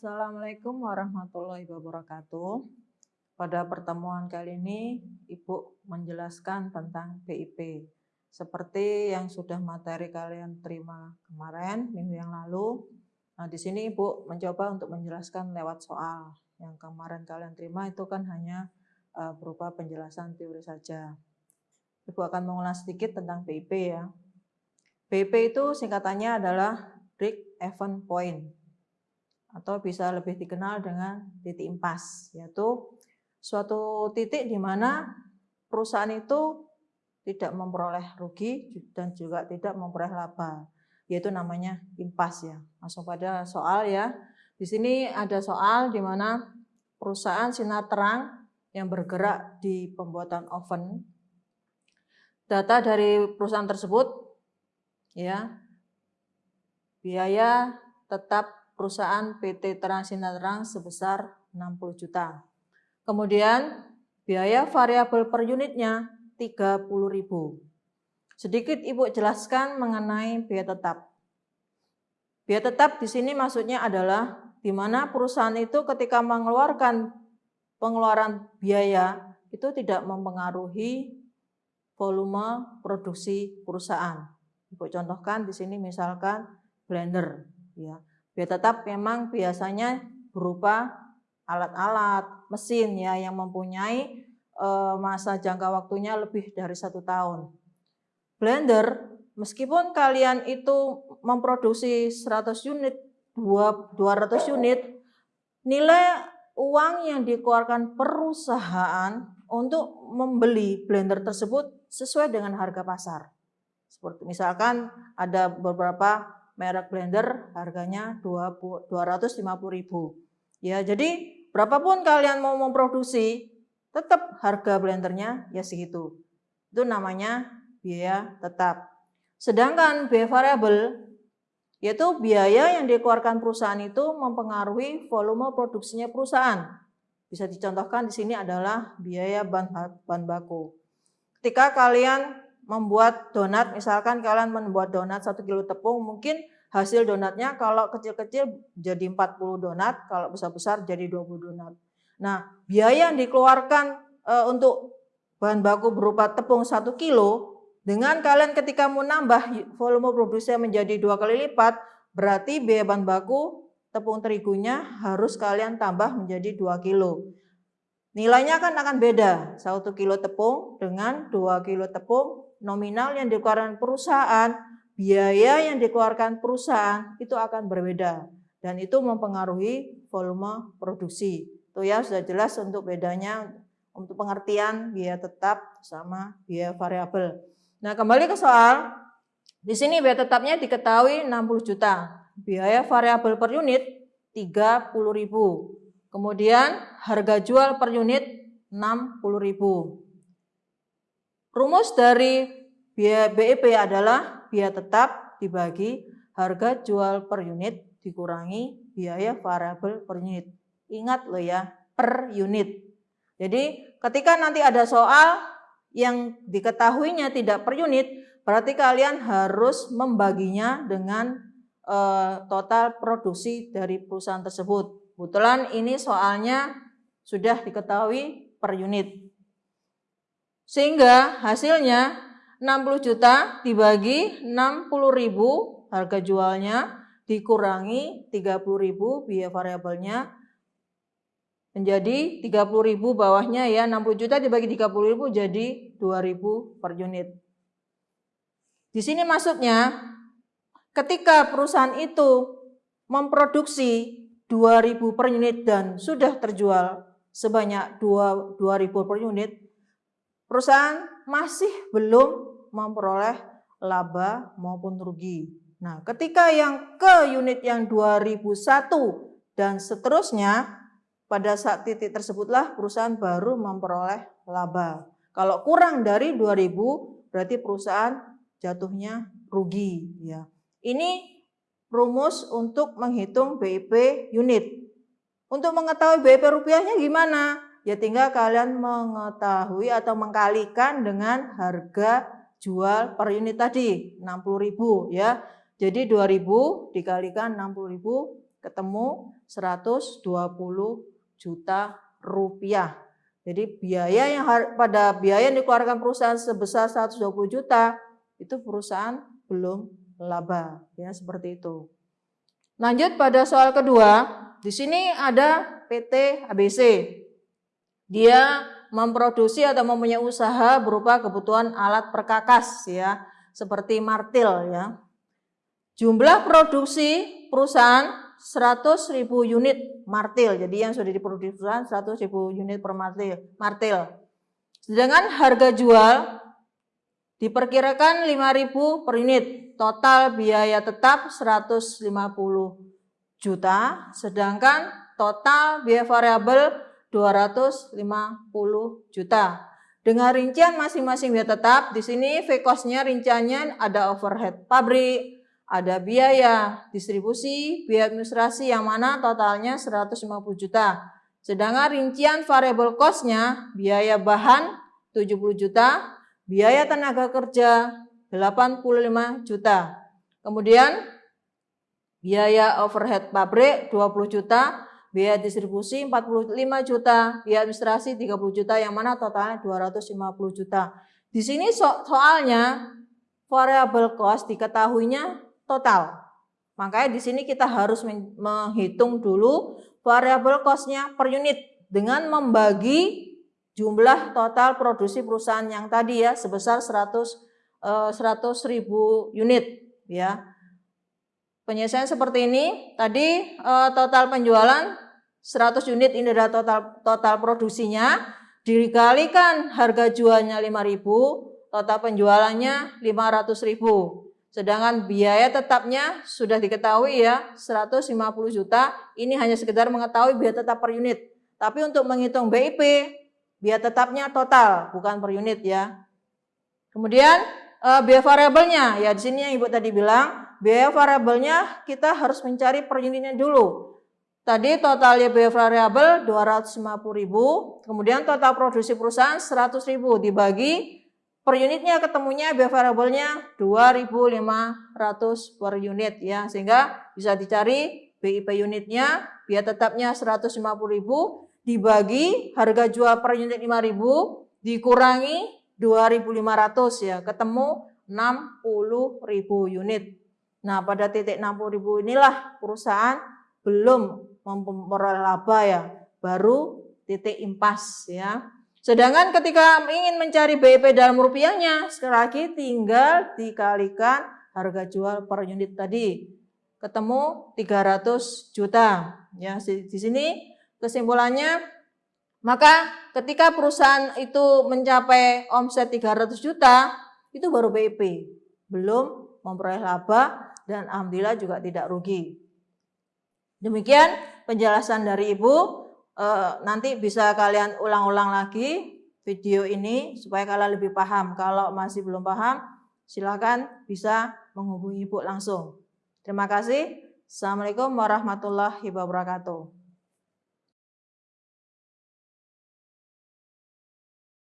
Assalamualaikum warahmatullahi wabarakatuh. Pada pertemuan kali ini, Ibu menjelaskan tentang BIP. Seperti yang sudah materi kalian terima kemarin, minggu yang lalu. Nah, di sini Ibu mencoba untuk menjelaskan lewat soal. Yang kemarin kalian terima itu kan hanya uh, berupa penjelasan teori saja. Ibu akan mengulas sedikit tentang BIP ya. BIP itu singkatannya adalah Break Even Point atau bisa lebih dikenal dengan titik impas, yaitu suatu titik di mana perusahaan itu tidak memperoleh rugi dan juga tidak memperoleh laba, yaitu namanya impas ya. Langsung pada soal ya. Di sini ada soal di mana perusahaan sinar terang yang bergerak di pembuatan oven. Data dari perusahaan tersebut ya biaya tetap perusahaan PT Terang sebesar 60 juta. Kemudian biaya variabel per unitnya 30.000. Sedikit Ibu jelaskan mengenai biaya tetap. Biaya tetap di sini maksudnya adalah di mana perusahaan itu ketika mengeluarkan pengeluaran biaya itu tidak mempengaruhi volume produksi perusahaan. Ibu contohkan di sini misalkan blender ya. Biaya tetap memang biasanya berupa alat-alat, mesin ya yang mempunyai e, masa jangka waktunya lebih dari satu tahun. Blender, meskipun kalian itu memproduksi 100 unit, 200 unit, nilai uang yang dikeluarkan perusahaan untuk membeli blender tersebut sesuai dengan harga pasar. Seperti misalkan ada beberapa merek blender harganya 250.000. Ya, jadi berapapun kalian mau memproduksi, tetap harga blendernya ya segitu. Itu namanya biaya tetap. Sedangkan biaya variabel yaitu biaya yang dikeluarkan perusahaan itu mempengaruhi volume produksinya perusahaan. Bisa dicontohkan di sini adalah biaya bahan baku. Ketika kalian membuat donat, misalkan kalian membuat donat satu kilo tepung, mungkin hasil donatnya kalau kecil-kecil jadi 40 donat, kalau besar-besar jadi 20 donat. Nah, biaya yang dikeluarkan e, untuk bahan baku berupa tepung satu kilo, dengan kalian ketika mau nambah volume produksi menjadi dua kali lipat, berarti biaya bahan baku tepung terigunya harus kalian tambah menjadi 2 kilo. Nilainya kan akan beda, 1 kilo tepung dengan 2 kilo tepung nominal yang dikeluarkan perusahaan, biaya yang dikeluarkan perusahaan itu akan berbeda dan itu mempengaruhi volume produksi. Itu ya sudah jelas untuk bedanya untuk pengertian biaya tetap sama biaya variabel. Nah, kembali ke soal. Di sini biaya tetapnya diketahui 60 juta. Biaya variabel per unit 30.000. Kemudian harga jual per unit 60.000. Rumus dari biaya BEP adalah biaya tetap dibagi harga jual per unit dikurangi biaya variabel per unit. Ingat loh ya, per unit. Jadi ketika nanti ada soal yang diketahuinya tidak per unit, berarti kalian harus membaginya dengan uh, total produksi dari perusahaan tersebut. Kebetulan ini soalnya sudah diketahui per unit. Sehingga hasilnya 60 juta dibagi 60 ribu harga jualnya dikurangi 30 ribu biaya variabelnya menjadi 30 ribu bawahnya ya 60 juta dibagi 30 ribu jadi 2 ribu per unit. Di sini maksudnya ketika perusahaan itu memproduksi 2000 per unit dan sudah terjual sebanyak 2 2000 per unit perusahaan masih belum memperoleh laba maupun rugi. Nah, ketika yang ke unit yang 2001 dan seterusnya, pada saat titik tersebutlah perusahaan baru memperoleh laba. Kalau kurang dari 2000, berarti perusahaan jatuhnya rugi. Ya. Ini rumus untuk menghitung BIP unit. Untuk mengetahui BIP rupiahnya gimana? Ya tinggal kalian mengetahui atau mengkalikan dengan harga jual per unit tadi 60.000 ya. Jadi 2000 dikalikan 60.000 ketemu 120 juta rupiah. Jadi biaya yang pada biaya yang dikeluarkan perusahaan sebesar 120 juta itu perusahaan belum laba ya seperti itu. Lanjut pada soal kedua, di sini ada PT ABC. Dia memproduksi atau mempunyai usaha berupa kebutuhan alat perkakas ya, seperti martil ya. Jumlah produksi perusahaan 100 ribu unit martil. Jadi yang sudah diproduksi perusahaan 100 ribu unit per martil. martil. Sedangkan harga jual diperkirakan 5.000 per unit. Total biaya tetap 150 juta. Sedangkan total biaya variabel 250 juta. Dengan rincian masing-masing biaya tetap, di sini V cost-nya rinciannya ada overhead pabrik, ada biaya distribusi, biaya administrasi yang mana totalnya 150 juta. Sedangkan rincian variable cost-nya biaya bahan 70 juta, biaya tenaga kerja 85 juta. Kemudian biaya overhead pabrik 20 juta, biaya distribusi 45 juta, biaya administrasi 30 juta yang mana totalnya 250 juta. Di sini so soalnya variable cost diketahuinya total. Makanya di sini kita harus menghitung dulu variable cost-nya per unit dengan membagi jumlah total produksi perusahaan yang tadi ya sebesar 100 100 eh, unit ya. Penyelesaian seperti ini tadi eh, total penjualan 100 unit ini adalah total total produksinya dikalikan harga jualnya 5000 total penjualannya 500.000 Sedangkan biaya tetapnya sudah diketahui ya 150 juta. Ini hanya sekedar mengetahui biaya tetap per unit. Tapi untuk menghitung BIP, biaya tetapnya total bukan per unit ya. Kemudian eh, biaya variabelnya ya di sini yang Ibu tadi bilang, biaya variabelnya kita harus mencari per unitnya dulu. Tadi totalnya biaya variabel 250.000, kemudian total produksi perusahaan 100.000 dibagi per unitnya ketemunya biaya variabelnya 2.500 per unit ya sehingga bisa dicari BIP unitnya biaya tetapnya 150.000 dibagi harga jual per unit 5.000 dikurangi 2.500 ya ketemu 60.000 unit. Nah pada titik 60.000 inilah perusahaan belum memperoleh laba ya baru titik impas ya. Sedangkan ketika ingin mencari BIP dalam rupiahnya, sekali lagi tinggal dikalikan harga jual per unit tadi. Ketemu 300 juta. Ya, di sini kesimpulannya maka ketika perusahaan itu mencapai omset 300 juta, itu baru BIP. Belum memperoleh laba dan alhamdulillah juga tidak rugi. Demikian penjelasan dari Ibu uh, nanti bisa kalian ulang-ulang lagi video ini supaya kalian lebih paham. Kalau masih belum paham, silakan bisa menghubungi Ibu langsung. Terima kasih. Assalamualaikum warahmatullahi wabarakatuh.